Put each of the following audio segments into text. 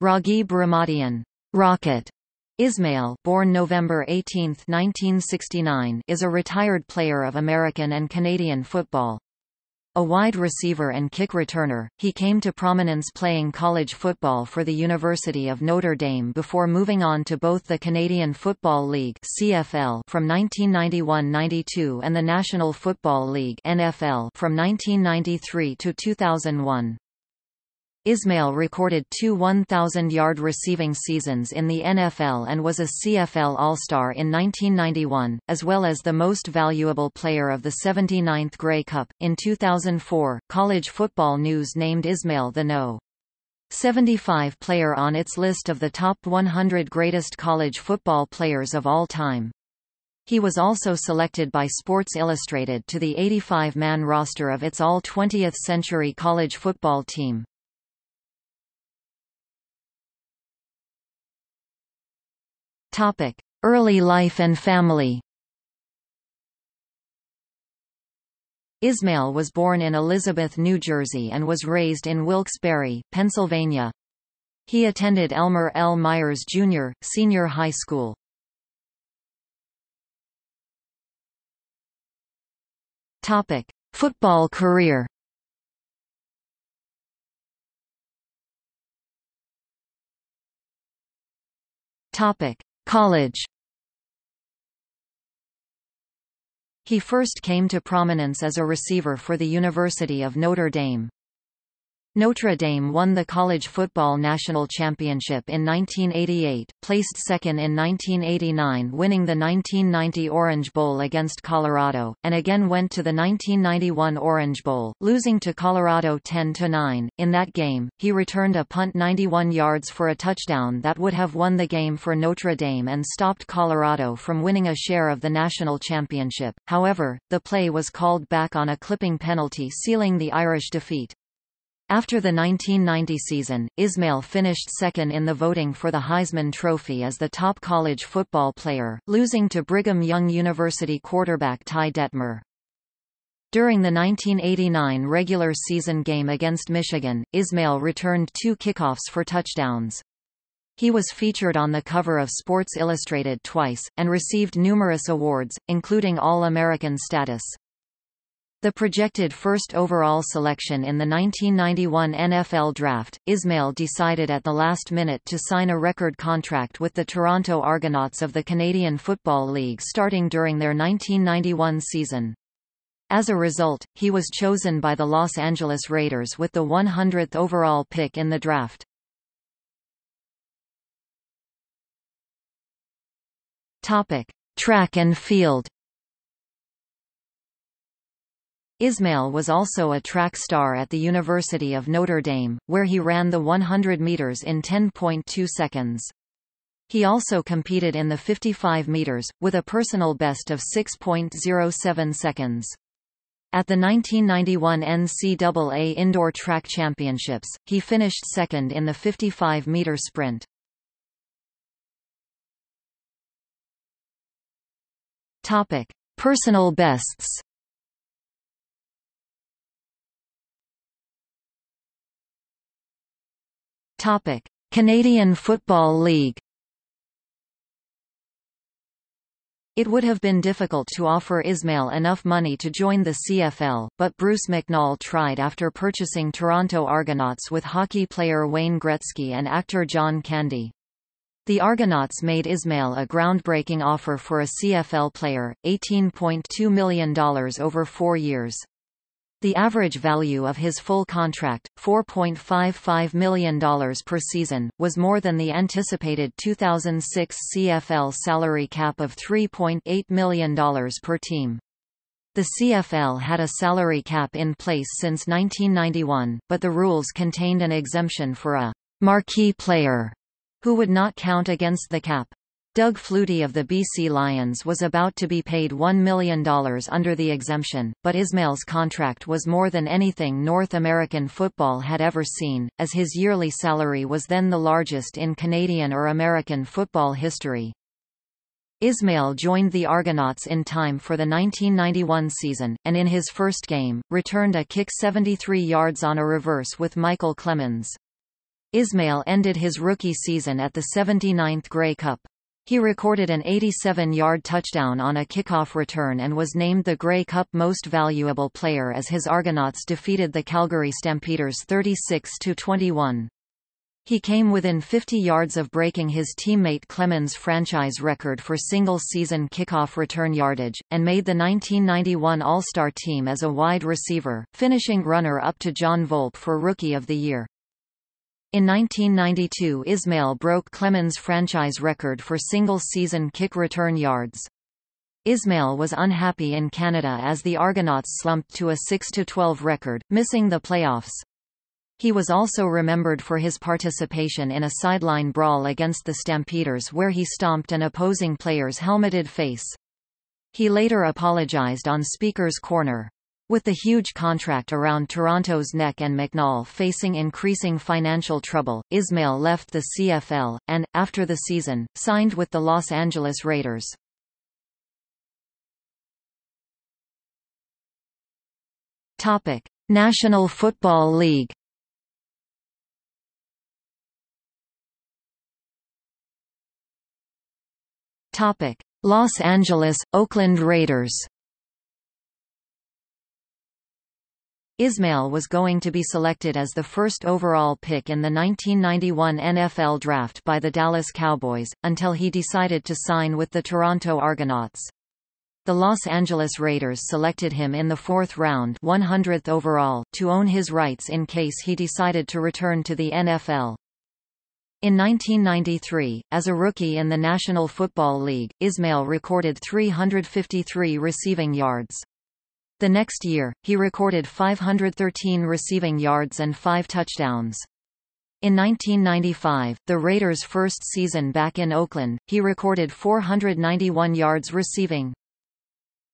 Raghib Ramadian Rocket Ismail born November 18, 1969, is a retired player of American and Canadian football. A wide receiver and kick returner, he came to prominence playing college football for the University of Notre Dame before moving on to both the Canadian Football League (CFL) from 1991-92 and the National Football League (NFL) from 1993 to 2001. Ismail recorded two 1,000-yard receiving seasons in the NFL and was a CFL All-Star in 1991, as well as the most valuable player of the 79th Grey Cup. In 2004, College Football News named Ismail the No. 75 player on its list of the top 100 greatest college football players of all time. He was also selected by Sports Illustrated to the 85-man roster of its all-20th-century college football team. Early life and family. Ismail was born in Elizabeth, New Jersey and was raised in Wilkes-Barre, Pennsylvania. He attended Elmer L. Meyers Jr. Senior High School. Topic: Football career. Topic: College He first came to prominence as a receiver for the University of Notre Dame. Notre Dame won the college football national championship in 1988, placed second in 1989 winning the 1990 Orange Bowl against Colorado, and again went to the 1991 Orange Bowl, losing to Colorado 10-9. In that game, he returned a punt 91 yards for a touchdown that would have won the game for Notre Dame and stopped Colorado from winning a share of the national championship. However, the play was called back on a clipping penalty sealing the Irish defeat. After the 1990 season, Ismail finished second in the voting for the Heisman Trophy as the top college football player, losing to Brigham Young University quarterback Ty Detmer. During the 1989 regular season game against Michigan, Ismail returned two kickoffs for touchdowns. He was featured on the cover of Sports Illustrated twice, and received numerous awards, including All-American status. The projected first overall selection in the 1991 NFL Draft, Ismail decided at the last minute to sign a record contract with the Toronto Argonauts of the Canadian Football League starting during their 1991 season. As a result, he was chosen by the Los Angeles Raiders with the 100th overall pick in the draft. Topic: Track and field. Ismail was also a track star at the University of Notre Dame, where he ran the 100 meters in 10.2 seconds. He also competed in the 55 meters, with a personal best of 6.07 seconds. At the 1991 NCAA Indoor Track Championships, he finished second in the 55-meter sprint. Topic: Personal bests. Topic: Canadian Football League. It would have been difficult to offer Ismail enough money to join the CFL, but Bruce McNall tried after purchasing Toronto Argonauts with hockey player Wayne Gretzky and actor John Candy. The Argonauts made Ismail a groundbreaking offer for a CFL player, $18.2 million over four years. The average value of his full contract, $4.55 million per season, was more than the anticipated 2006 CFL salary cap of $3.8 million per team. The CFL had a salary cap in place since 1991, but the rules contained an exemption for a marquee player who would not count against the cap. Doug Flutie of the BC Lions was about to be paid $1 million under the exemption, but Ismail's contract was more than anything North American football had ever seen, as his yearly salary was then the largest in Canadian or American football history. Ismail joined the Argonauts in time for the 1991 season, and in his first game, returned a kick 73 yards on a reverse with Michael Clemens. Ismail ended his rookie season at the 79th Grey Cup. He recorded an 87-yard touchdown on a kickoff return and was named the Grey Cup Most Valuable Player as his Argonauts defeated the Calgary Stampeders 36-21. He came within 50 yards of breaking his teammate Clemens' franchise record for single-season kickoff return yardage, and made the 1991 All-Star team as a wide receiver, finishing runner-up to Jon Volpe for Rookie of the Year. In 1992 Ismail broke Clemens' franchise record for single-season kick return yards. Ismail was unhappy in Canada as the Argonauts slumped to a 6-12 record, missing the playoffs. He was also remembered for his participation in a sideline brawl against the Stampeders where he stomped an opposing player's helmeted face. He later apologized on Speaker's Corner. With the huge contract around Toronto's neck and McNall facing increasing financial trouble, Ismail left the CFL, and, after the season, signed with the Los Angeles Raiders. Topic. National Football League Topic: Los Angeles, Oakland Raiders. Ismail was going to be selected as the first overall pick in the 1991 NFL Draft by the Dallas Cowboys, until he decided to sign with the Toronto Argonauts. The Los Angeles Raiders selected him in the fourth round 100th overall, to own his rights in case he decided to return to the NFL. In 1993, as a rookie in the National Football League, Ismail recorded 353 receiving yards. The next year, he recorded 513 receiving yards and five touchdowns. In 1995, the Raiders' first season back in Oakland, he recorded 491 yards receiving.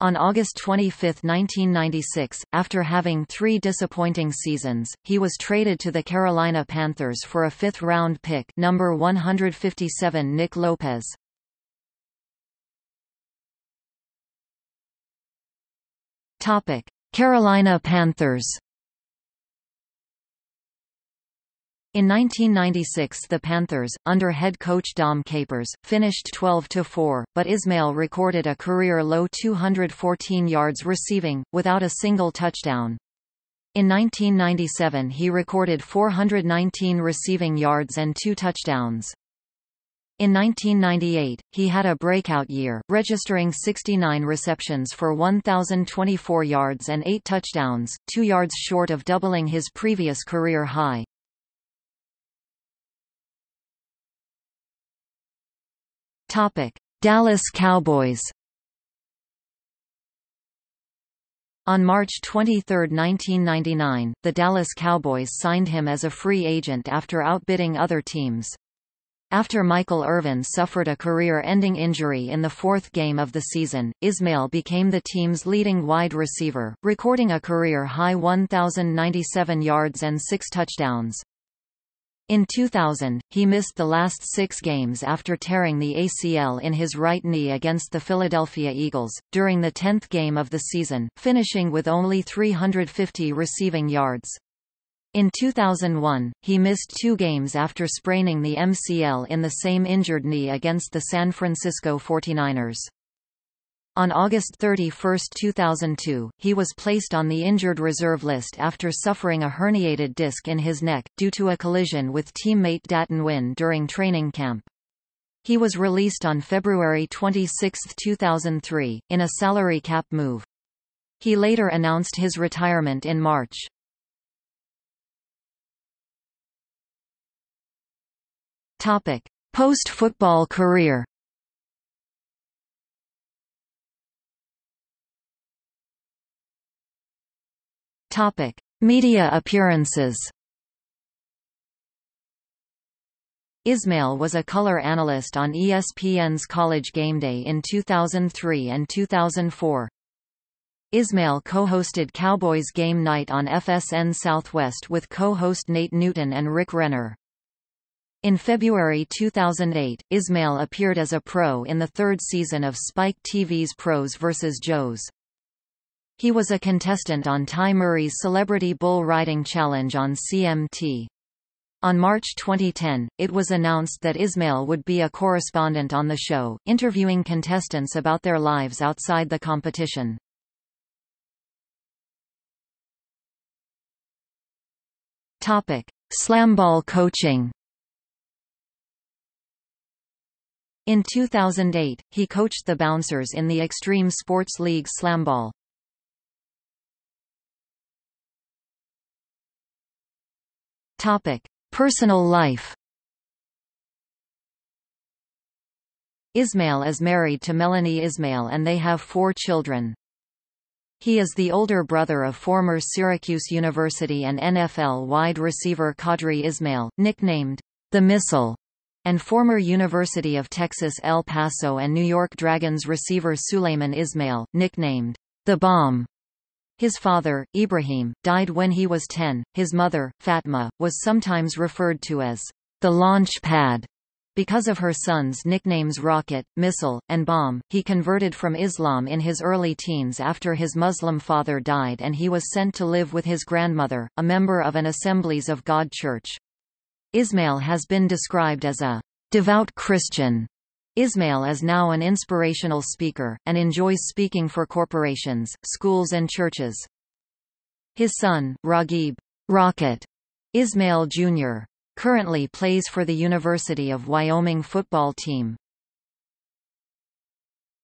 On August 25, 1996, after having three disappointing seasons, he was traded to the Carolina Panthers for a fifth-round pick number 157 Nick Lopez. Carolina Panthers In 1996 the Panthers, under head coach Dom Capers, finished 12-4, but Ismail recorded a career-low 214 yards receiving, without a single touchdown. In 1997 he recorded 419 receiving yards and two touchdowns. In 1998, he had a breakout year, registering 69 receptions for 1,024 yards and 8 touchdowns, two yards short of doubling his previous career high. Topic: Dallas Cowboys. On March 23, 1999, the Dallas Cowboys signed him as a free agent after outbidding other teams. After Michael Irvin suffered a career-ending injury in the fourth game of the season, Ismail became the team's leading wide receiver, recording a career-high 1,097 yards and six touchdowns. In 2000, he missed the last six games after tearing the ACL in his right knee against the Philadelphia Eagles, during the tenth game of the season, finishing with only 350 receiving yards. In 2001, he missed two games after spraining the MCL in the same injured knee against the San Francisco 49ers. On August 31, 2002, he was placed on the injured reserve list after suffering a herniated disc in his neck, due to a collision with teammate Dat Nguyen during training camp. He was released on February 26, 2003, in a salary cap move. He later announced his retirement in March. Post-football career Topic: Media appearances. Ismail was a color analyst on ESPN's College GameDay in 2003 and 2004. Ismail co-hosted Cowboys Game Night on FSN Southwest with co-host Nate Newton and Rick Renner. In February 2008, Ismail appeared as a pro in the third season of Spike TV's Pros vs. Joes. He was a contestant on Ty Murray's Celebrity Bull Riding Challenge on CMT. On March 2010, it was announced that Ismail would be a correspondent on the show, interviewing contestants about their lives outside the competition. Topic: Slamball coaching. In 2008, he coached the Bouncers in the Extreme Sports League Slamball. Topic: Personal life. Ismail is married to Melanie Ismail and they have four children. He is the older brother of former Syracuse University and NFL wide receiver Qadry Ismail, nicknamed the Missile, and former University of Texas El Paso and New York Dragons receiver Suleiman Ismail, nicknamed the Bomb. His father, Ibrahim, died when he was 10. His mother, Fatma, was sometimes referred to as the launch pad because of her sons' nicknames Rocket, Missile, and Bomb, he converted from Islam in his early teens after his Muslim father died and he was sent to live with his grandmother, a member of an Assemblies of God church. Ismail has been described as a devout Christian. Ismail is now an inspirational speaker, and enjoys speaking for corporations, schools and churches. His son, Raghib Rocket Ismail Jr currently plays for the University of Wyoming football team.